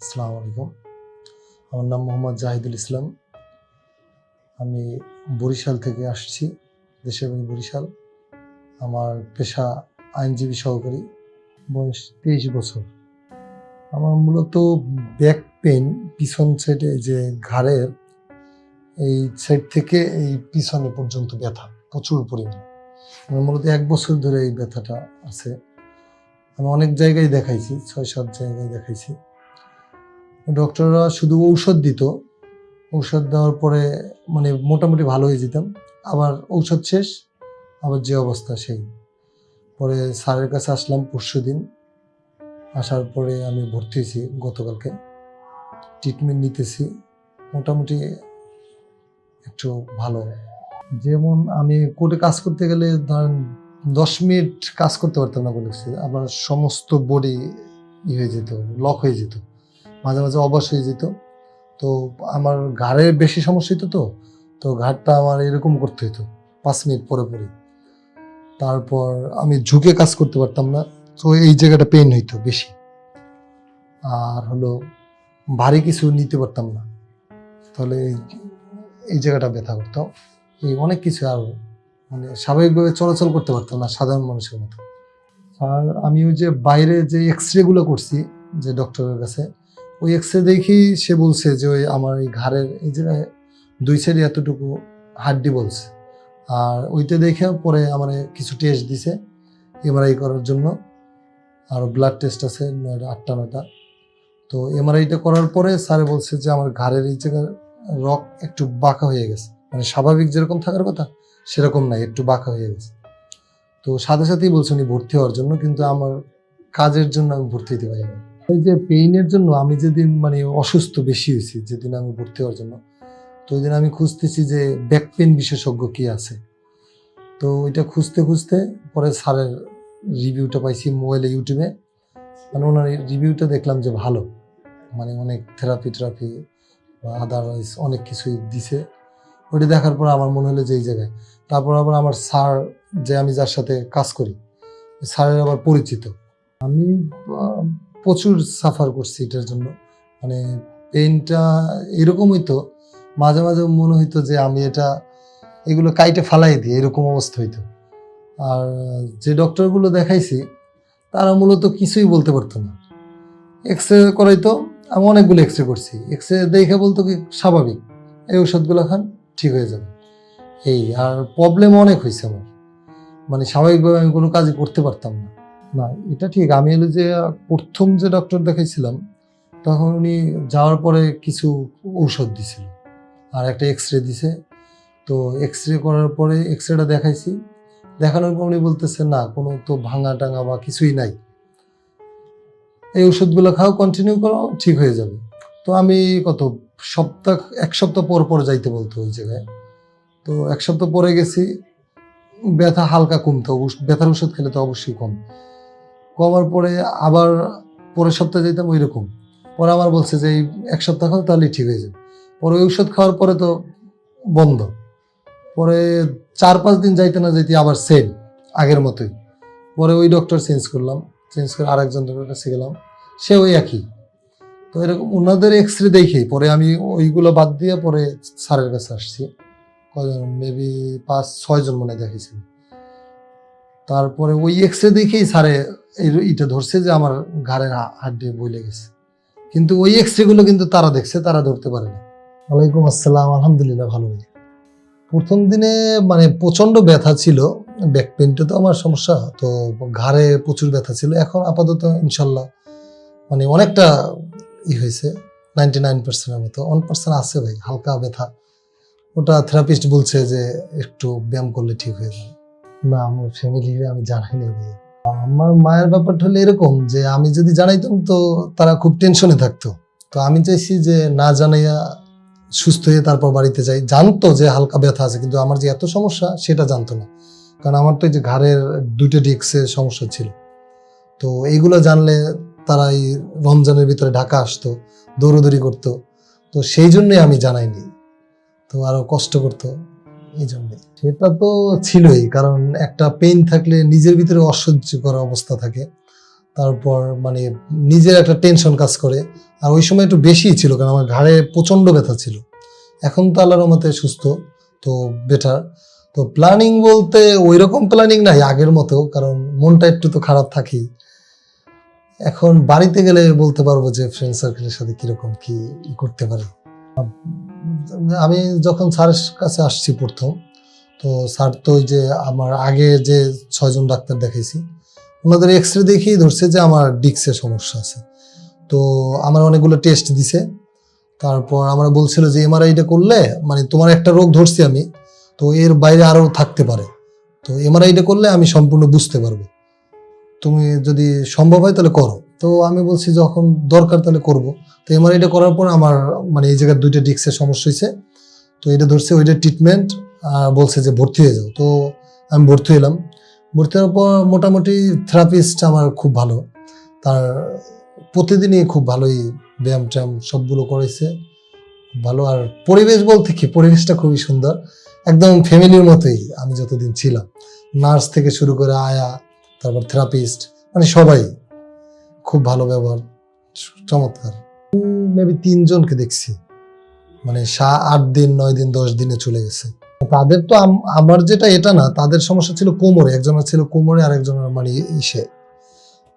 আসসালামু আলাইকুম। আমার নাম মোহাম্মদ জাহিদুল ইসলাম। আমি বরিশাল থেকে আসছি দেশের বাড়ি বরিশাল। আমার পেশা আইনজীবী সহকারী, বয়স তেইশ বছর। আমার মূলত ব্যাক পেন পিছন সাইডে যে ঘাড়ের, এই সাইড থেকে এই পিছনে পর্যন্ত ব্যথা, প্রচুর পরিমাণে। আমার মূলত এক বছর ধরে এই ব্যথাটা আছে। আমি অনেক জায়গায় দেখাইছি, ছয় সাত জায়গায় দেখাইছি। ডক্টররা শুধু ঔষধ দিত। ঔষধ দেওয়ার পরে মানে মোটামুটি ভালো হয়ে যেতাম। আবার ঔষধ শেষ, আবার যে অবস্থা সেই। পরে স্যারের কাছে আসলাম পরশু দিন। আসার পরে আমি ভর্তি হয়েছি গতকালকে। ট্রিটমেন্ট নিতেছি। মোটামুটি একটু ভালো। যেমন আমি কোর্টে কাজ করতে গেলে ধরেন দশ মিনিট কাজ করতে পারতাম না বলেছি। আমার সমস্ত বডি ই হয়ে যেত লক হয়ে যেত। মাঝে মাঝে অবশ হয়ে যেত। তো আমার ঘাড়ের বেশি সমস্যা হতো তো তো ঘাড়টা আমার এরকম করতে হতো পাঁচ মিনিট পরে পরে। তারপর আমি ঝুঁকে কাজ করতে পারতাম না, তো এই জায়গাটা পেন হইতো বেশি। আর হলো ভারী কিছু নিতে পারতাম না। তাহলে এই- এই জায়গাটা ব্যথা করতো। এই অনেক কিছু আর মানে স্বাভাবিকভাবে চলাচল করতে পারতাম না সাধারণ মানুষের মতো। আর আমি ওই যে বাইরে যে এক্স রেগুলো করছি যে ডক্টরের কাছে ওই এক্স রে দেখি সে বলছে যে ওই আমার এই ঘাড়ের এই যে, দুই সাইডে এতটুকু হাড্ডি বলছে। আর ওইটা দেখে পরে আমার কিছু টেস্ট দিছে এমআরআই করার জন্য। আর ব্লাড টেস্ট আছে নয়টা, আটটা, নয়টা। তো এমআরআইটা করার পরে স্যারে বলছে যে আমার ঘাড়ের এই জায়গার রক একটু বাঁকা হয়ে গেছে। মানে স্বাভাবিক যেরকম থাকার কথা, সেরকম নাই, একটু বাঁকা হয়ে গেছে। তো সাথে সাথেই বলছে উনি ভর্তি হওয়ার জন্য, কিন্তু আমার কাজের জন্য আমি ভর্তি হতে পারিনি। এই যে পেইনের জন্য আমি যেদিন মানে অসুস্থ বেশি হয়েছি, যেদিন আমি ভর্তি হওয়ার জন্য, তো ওই দিন আমি খুঁজতেছি যে ব্যাক পেন বিশেষজ্ঞ কি আছে। তো ওইটা খুঁজতে খুঁজতে পরে স্যারের রিভিউটা পাইছি মোবাইলে ইউটিউবে মানে ওনার রিভিউটা দেখলাম যে ভালো। মানে অনেক থেরাপি থেরাপি বা আদারওয়াইজ অনেক কিছুই দিছে। ওইটা দেখার পর আমার মনে হলো যে এই জায়গায়। তারপর আবার আমার স্যার যে আমি যার সাথে কাজ করি, স্যারের আবার পরিচিত। আমি প্রচুর সাফার করছি এটার জন্য। মানে পেনটা এরকম হইতো মাঝে মাঝে মনে হইতো যে আমি এটা, এগুলো কাইটে ফালাই দিই, এরকম অবস্থা হইতো। আর যে ডক্টরগুলো দেখাইছি, তারা মূলত কিছুই বলতে পারতো না। এক্স রে করাইতো, আমি অনেকগুলো এক্স রে করছি। এক্স রে দেখে বলতো কি, স্বাভাবিক, এই ওষুধগুলো খান, ঠিক হয়ে যাবে। এই, আর প্রবলেম অনেক হয়েছে আমার। মানে স্বাভাবিকভাবে আমি কোনো কাজই করতে পারতাম না। না, এটা ঠিক। আমি হলো যে, প্রথম যে ডক্টর দেখাইছিলাম, তখন উনি যাওয়ার পরে কিছু ঔষধ দিছিল আর একটা এক্স রে দিছে। তো এক্স রে করার পরে এক্স রেটা দেখাইছি। দেখানোর পর উনি বলতেছে, না, কোনো তো ভাঙা টাঙা বা কিছুই নাই। এই ওষুধগুলো খাও কন্টিনিউ করো, ঠিক হয়ে যাবে। তো আমি কত, সপ্তাহ, এক সপ্তাহ পর পর যাইতে বলতো ওই জায়গায়। তো এক সপ্তাহ পরে গেছি, ব্যথা হালকা কমতো, ব্যথার ওষুধ খেলে তো অবশ্যই কম। কমার পরে আবার পরের সপ্তাহে যেতাম ওই রকম পরে আবার বলছে যে এই এক সপ্তাহ খাও তাহলেই ঠিক হয়ে যাবে। পরে ওষুধ খাওয়ার পরে তো বন্ধ। পরে চার পাঁচ দিন যাইতে না যাইতে আবার সেম আগের মতোই। পরে ওই ডক্টর চেঞ্জ করলাম চেঞ্জ করে আরেকজন ডক্টর কাছে গেলাম সে ওই একই। তো এরকম ওনাদের এক্স রে দেখেই, পরে আমি ওইগুলো বাদ দিয়ে পরে স্যারের কাছে আসছি। কয়জন? মেবি পাঁচ, ছয়জন মনে হয় দেখেছিল তারপরে ওই এক্স রে দেখেই স্যারে এইটা ধরছে যে আমার ঘাড়ের হাড্ডি বলে গেছে। কিন্তু ওই এক্সগুলো কিন্তু তারা দেখছে, তারা ধরতে পারে না। ওয়ালাইকুম আসসালাম, আলহামদুলিল্লাহ ভালো ভাই প্রথম দিনে মানে প্রচণ্ড ব্যথা ছিল ব্যাক পেনটা তো আমার সমস্যা, তো ঘাড়ে প্রচুর ব্যথা ছিল। এখন আপাতত ইনশাল্লাহ মানে অনেকটা ই হয়েছে নাইনটি নাইন পার্সেন্টের মতো। ওয়ান পার্সেন্ট আছে ভাই, হালকা ব্যথা। ওটা থেরাপিস্ট বলছে যে একটু ব্যায়াম করলে ঠিক হয়ে যাবে। না, আমার ফ্যামিলি আমি জানাইনি ভাই। আমার মায়ের ব্যাপারটা হলো এরকম যে, আমি যদি জানাইতাম তো তারা খুব টেনশনে থাকতো। তো আমি চাইছি যে, না জানাইয়া সুস্থ হয়ে তারপর বাড়িতে যাই। জানতো যে হালকা ব্যথা আছে, কিন্তু আমার যে এত সমস্যা সেটা জানতো না। কারণ আমার তো এই যে ঘাড়ের দুটো ডিস্কের সমস্যা ছিল। তো এইগুলো জানলে তারা এই রমজানের ভিতরে ঢাকা আসতো, দৌড়দৌড়ি করতো। তো সেই জন্যই আমি জানাইনি। তো আরও কষ্ট করতো, এই জন্যই। সেটা তো ছিলই, কারণ একটা পেইন থাকলে নিজের ভিতরে অসহ্য করা অবস্থা থাকে। তারপর মানে নিজের একটা টেনশন কাজ করে। আর ওই সময় একটু বেশিই ছিল, কারণ আমার ঘাড়ে প্রচণ্ড ব্যথা ছিল। এখন তো আল্লাহর মতে সুস্থ, তো বেটার তো প্ল্যানিং বলতে ওই রকম প্ল্যানিং নাই আগের মতো, কারণ মনটা একটু তো খারাপ থাকেই। এখন বাড়িতে গেলে বলতে পারব যে ফ্রেন্ড সার্কেলের সাথে কীরকম কি করতে পারি। আমি যখন স্যারের কাছে আসছি প্রথম তো স্যার তো ওই যে আমার আগে যে ছয়জন ডাক্তার দেখাইছি, ওনাদের এক্স রে দেখেই ধরছে যে আমার ডিক্সের সমস্যা আছে। তো আমার অনেকগুলো টেস্ট দিছে, তারপর আমরা বলছিল যে এমআরআইটা করলে মানে তোমার একটা রোগ ধরছি আমি, তো এর বাইরে আরও থাকতে পারে। তো এমআরআইটা করলে আমি সম্পূর্ণ বুঝতে পারব। তুমি যদি সম্ভব হয় তাহলে করো। তো আমি বলছি যখন দরকার তাহলে করব। তো এমআরআইটা করার পর আমার মানে এই জায়গায় দুইটা ডিক্সের সমস্যা হয়েছে তো এটা ধরছে ওইটা ট্রিটমেন্ট বলছে যে ভর্তি হয়ে যাও। তো আমি ভর্তি হলাম। ভর্তি হওয়ার পর মোটামুটি থেরাপিস্ট আমার খুব ভালো। তার প্রতিদিনই খুব ভালোই ব্যায়াম ট্যায়াম সবগুলো করেছে। ভালো। আর পরিবেশ বলতে কি? পরিবেশটা খুবই সুন্দর। একদম ফ্যামিলির মতোই আমি যতদিন ছিলাম। নার্স থেকে শুরু করে আয়া, তারপর থেরাপিস্ট মানে সবাই খুব ভালো ব্যবহার। চমৎকার। মেবি তিনজনকে দেখছি। মানে সা আট দিন, নয় দিন, দশ দিনে চলে গেছে। তাদের তো আমার যেটা এটা না, তাদের সমস্যা ছিল কোমরে, একজনের ছিল কোমরে আর একজনের মানে ইসে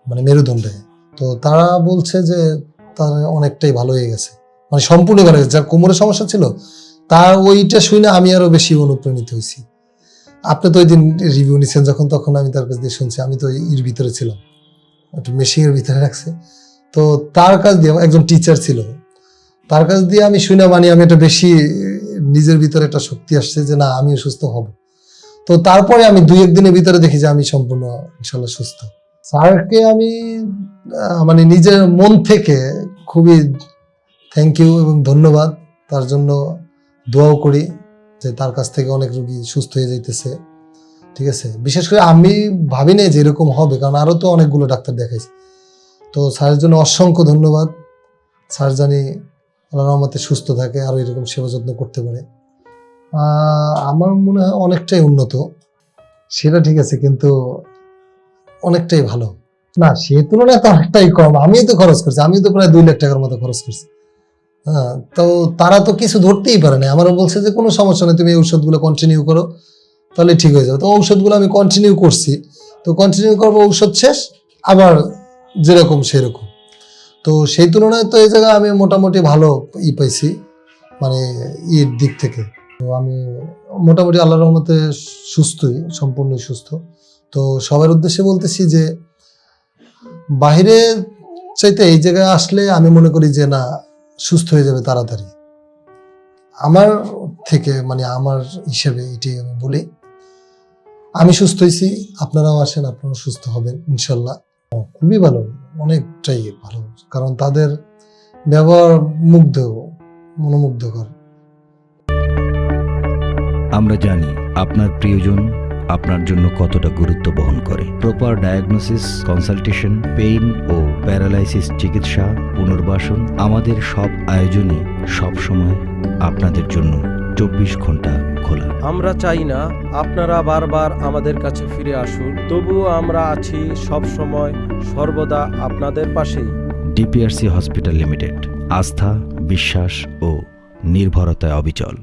মানে মেরুদণ্ডে। তো তারা বলছে যে তার অনেকটাই ভালো হয়ে গেছে। মানে সম্পূর্ণ ভালো হয়ে গেছে। যার কোমরের সমস্যা ছিল, তার ওইটা শুনে আমি আরও বেশি অনুপ্রাণিত হয়েছি। আপনি তো ওই দিন রিভিউ নিচ্ছেন যখন তখন আমি তার কাছ দিয়ে শুনছি, আমি তো এর ভিতরে ছিলাম। একটু মেশিনের ভিতরে রাখছে। তো তার কাছ দিয়ে, একজন টিচার ছিল, তার কাছ দিয়ে আমি শুনে মানে আমি একটা বেশি নিজের ভিতরে একটা শক্তি আসছে যে, না আমি সুস্থ হব। তো তারপরে আমি দুই একদিনের ভিতরে দেখি যে, আমি সম্পূর্ণ ইনশাল্লাহ সুস্থ। স্যারকে আমি মানে নিজের মন থেকে খুবই থ্যাংক ইউ এবং ধন্যবাদ। তার জন্য দোয়াও করি যে, তার কাছ থেকে অনেক রুগী সুস্থ হয়ে যাইতেছে। ঠিক আছে? বিশেষ করে আমি ভাবি নাই যে, এরকম হবে, কারণ আরও তো অনেকগুলো ডাক্তার দেখাইছে। তো স্যারের জন্য অসংখ্য ধন্যবাদ। স্যার জানি আল্লাহ রহমতে সুস্থ থাকে আরও এরকম সেবা যত্ন করতে পারে। আমার মনে হয় অনেকটাই উন্নত। সেটা ঠিক আছে, কিন্তু অনেকটাই ভালো। না সে তুলনায় তো অনেকটাই কম। আমিও তো খরচ করছি আমিও তো প্রায় দুই লাখ টাকার মতো খরচ করছি। হ্যাঁ তো তারা তো কিছু ধরতেই পারে না। আমারও বলছে যে, কোনো সমস্যা নেই, তুমি ঔষধগুলো কন্টিনিউ করো, তাহলে ঠিক হয়ে যাবে। তো ঔষধগুলো আমি কন্টিনিউ করছি। তো কন্টিনিউ করব, ঔষধ শেষ, আবার যেরকম সেরকম। তো সেই তুলনায় তো এই জায়গায় আমি মোটামুটি ভালো ই পাইছি মানে ইর দিক থেকে। তো আমি মোটামুটি আল্লাহ রহমতে সুস্থই, সম্পূর্ণই সুস্থ। তো সবার উদ্দেশ্যে বলতেছি যে বাইরে চাইতে এই জায়গায় আসলে আমি মনে করি যে, না, সুস্থ হয়ে যাবে তাড়াতাড়ি। আমার থেকে মানে আমার হিসেবে এটাই আমি বলি। আমি সুস্থ হয়েছি আপনারাও আসেন, আপনারাও সুস্থ হবেন, ইনশাল্লাহ। খুবই ভালো। অনেকটাই ভালো, কারণ তাদের ব্যবহার মুগ্ধ মনোমুগ্ধকর। আমরা জানি আপনার প্রিয়জন আপনার জন্য কতটা গুরুত্ব বহন করে। প্রপার ডায়াগনোসিস কনসালটেশন পেইন ও প্যারালাইসিস চিকিৎসা, পুনর্বাসন আমাদের সব আয়োজনই সবসময় আপনাদের জন্য চব্বিশ ঘণ্টা খোলা। আমরা চাই না আপনারা বারবার আমাদের কাছে ফিরে আসুন তবুও আমরা আছি সব সময় সর্বদা আপনাদের পাশে ডিপিআরসি হসপিটাল লিমিটেড আস্থা বিশ্বাস ও নির্ভরতায় অবিচল।